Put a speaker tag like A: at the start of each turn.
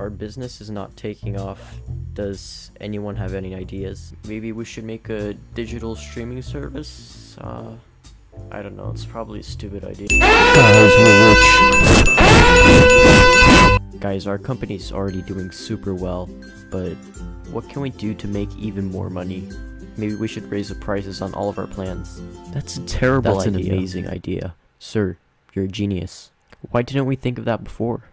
A: our business is not taking off. Does anyone have any ideas? Maybe we should make a digital streaming service? Uh, I don't know, it's probably a stupid idea.
B: Guys, we're rich.
A: Guys, our company's already doing super well, but what can we do to make even more money? Maybe we should raise the prices on all of our plans.
B: That's a terrible
A: That's
B: idea.
A: an amazing idea. Sir, you're a genius. Why didn't we think of that before?